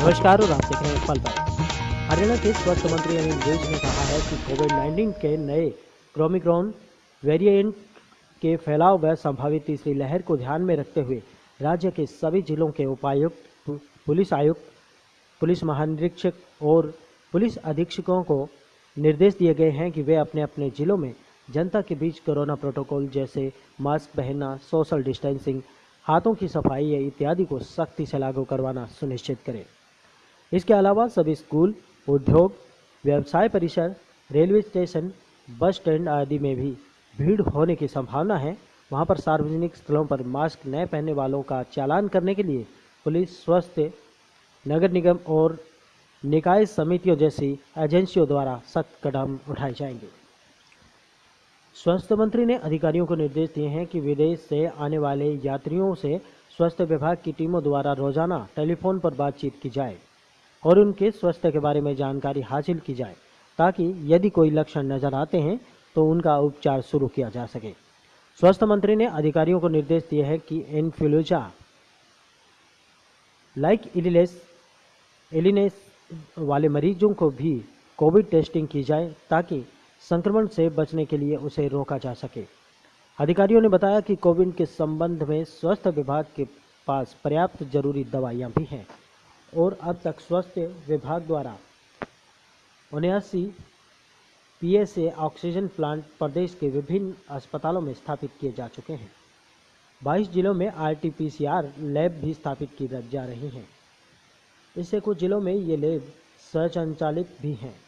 नमस्कार, और आप देख रहे हैं पल पर हरियाणा के स्वास्थ्य मंत्री अनिल विज ने कहा है कि कोविड 19 के नए क्रोमिक्रॉन वेरिएंट के फैलाव व संभावित तीसरी लहर को ध्यान में रखते हुए राज्य के सभी जिलों के उपायुक्त, पुलिस आयुक्त, पुलिस महानिरीक्षक और पुलिस अधीक्षकों को निर्देश दिए गए हैं कि वे अपने अपने जिलों में जनता के बीच कोरोना प्रोटोकॉल जैसे मास्क पहनना, सोशल डिस्टेंसिंग, हाथों की सफ़ाई इत्यादि को सख्ती से लागू करवाना सुनिश्चित करें। इसके अलावा सभी स्कूल, उद्योग, व्यवसाय परिसर, रेलवे स्टेशन, बस स्टैंड आदि में भी भीड़ होने की संभावना है। वहाँ पर सार्वजनिक स्थलों पर मास्क न पहनने वालों का चालान करने के लिए पुलिस, स्वास्थ्य, नगर निगम और निकाय समितियों जैसी एजेंसियों द्वारा सख्त कदम उठाए जाएँगे। स्वास्थ्य मंत्री ने अधिकारियों को निर्देश दिए हैं कि विदेश से आने वाले यात्रियों से स्वास्थ्य विभाग की टीमों द्वारा रोज़ाना टेलीफोन पर बातचीत की जाए। और उनके स्वास्थ्य के बारे में जानकारी हासिल की जाए, ताकि यदि कोई लक्षण नज़र आते हैं तो उनका उपचार शुरू किया जा सके। स्वास्थ्य मंत्री ने अधिकारियों को निर्देश दिए हैं कि इन्फ्लुएंजा, लाइक इलिनेस एलिनेस वाले मरीजों को भी कोविड टेस्टिंग की जाए, ताकि संक्रमण से बचने के लिए उसे रोका जा सके। अधिकारियों ने बताया कि कोविड के संबंध में स्वास्थ्य विभाग के पास पर्याप्त ज़रूरी दवाइयाँ भी हैं। और अब तक स्वास्थ्य विभाग द्वारा उन्यासी पीएसए ऑक्सीजन प्लांट प्रदेश के विभिन्न अस्पतालों में स्थापित किए जा चुके हैं। 22 जिलों में आरटीपीसीआर लैब भी स्थापित की जा रही हैं। इससे कुछ जिलों में ये लैब स्वचालित भी हैं।